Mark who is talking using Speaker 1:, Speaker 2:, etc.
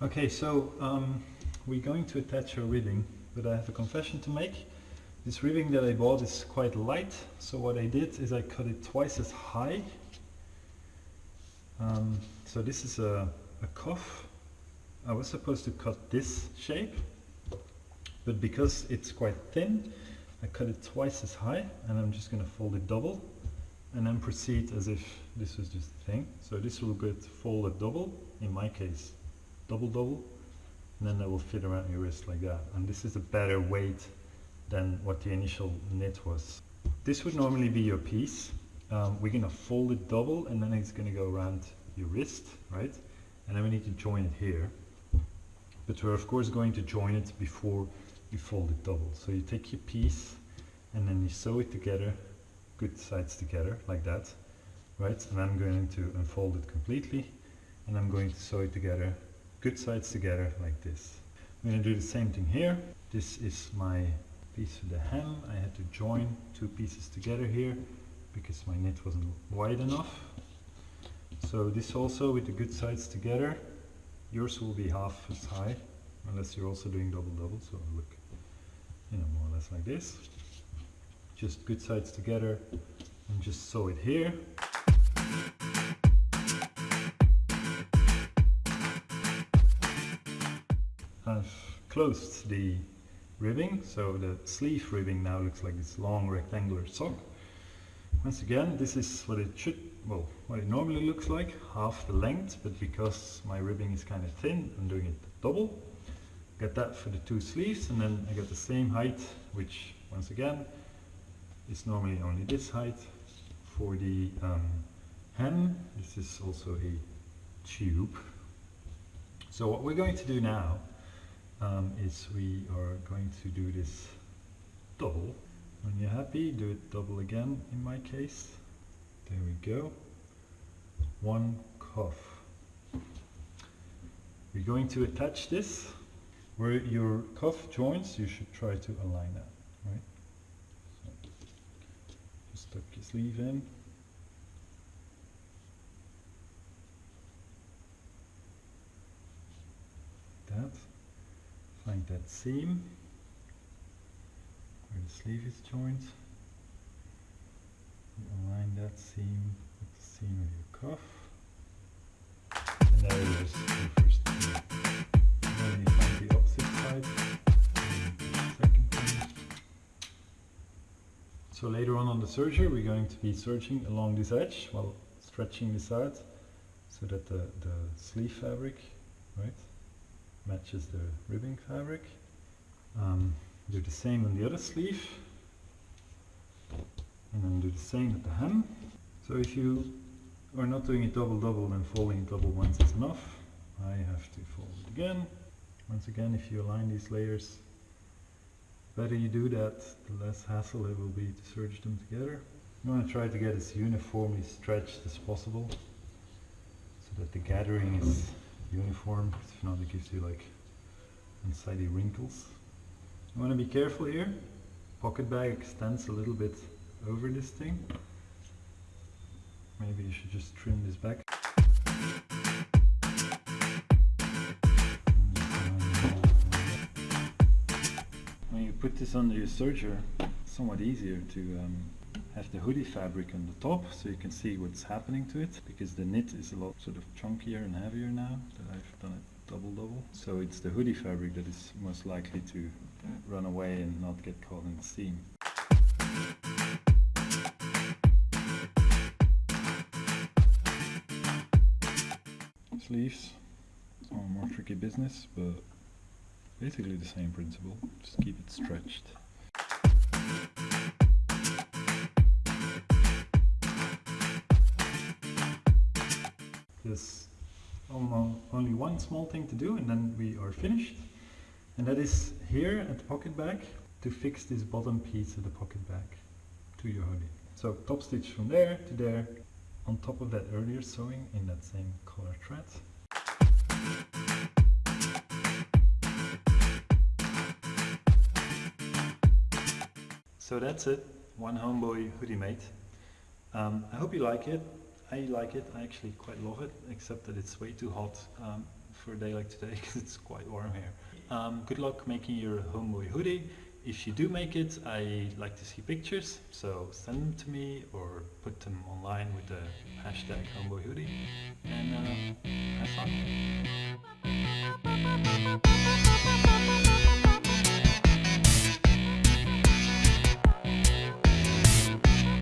Speaker 1: Okay, so um, we're going to attach a ribbing, but I have a confession to make. This ribbing that I bought is quite light, so what I did is I cut it twice as high. Um, so this is a, a cuff. I was supposed to cut this shape, but because it's quite thin, I cut it twice as high, and I'm just going to fold it double, and then proceed as if this was just a thing. So this will get folded double, in my case double double, and then that will fit around your wrist like that. And this is a better weight than what the initial knit was. This would normally be your piece. Um, we're gonna fold it double and then it's gonna go around your wrist, right? And then we need to join it here. But we're of course going to join it before you fold it double. So you take your piece and then you sew it together, good sides together, like that, right? And I'm going to unfold it completely and I'm going to sew it together good sides together like this. I'm going to do the same thing here. This is my piece of the hem. I had to join two pieces together here because my knit wasn't wide enough. So this also with the good sides together, yours will be half as high unless you're also doing double double. So look, you know, more or less like this. Just good sides together and just sew it here. I've closed the ribbing, so the sleeve ribbing now looks like this long rectangular sock. Once again, this is what it should, well, what it normally looks like, half the length, but because my ribbing is kind of thin, I'm doing it double. Get that for the two sleeves, and then I get the same height, which, once again, is normally only this height. For the um, hem, this is also a tube. So what we're going to do now um, is we are going to do this double. When you're happy, do it double again in my case. There we go. One cuff. We're going to attach this. Where your cuff joins, you should try to align that, right? So just tuck your sleeve in. That find that seam where the sleeve is joined. You align that seam with the seam of your cuff. And there it is, the first then you find the opposite side. So later on on the serger we're going to be serging along this edge while stretching this out so that the, the sleeve fabric, right, matches the ribbing fabric. Um, do the same on the other sleeve and then do the same at the hem. So if you are not doing it double double then folding it double once is enough. I have to fold it again. Once again if you align these layers the better you do that the less hassle it will be to serge them together. You want to try to get as uniformly stretched as possible so that the gathering is uniform, if not it gives you like unsightly wrinkles. You want to be careful here. Pocket bag extends a little bit over this thing. Maybe you should just trim this back. When you put this under your serger, it's somewhat easier to um, have the hoodie fabric on the top so you can see what's happening to it because the knit is a lot sort of chunkier and heavier now that I've done it double double. So it's the hoodie fabric that is most likely to run away and not get caught in the seam. Sleeves are more tricky business but basically the same principle, just keep it stretched. There's only one small thing to do and then we are finished. And that is here at the pocket bag to fix this bottom piece of the pocket bag to your hoodie. So top stitch from there to there on top of that earlier sewing in that same color thread. So that's it, one homeboy hoodie mate. Um, I hope you like it. I like it, I actually quite love it, except that it's way too hot um, for a day like today because it's quite warm here. Um, good luck making your homeboy hoodie. If you do make it, I like to see pictures, so send them to me or put them online with the hashtag homeboy hoodie. And uh, have fun.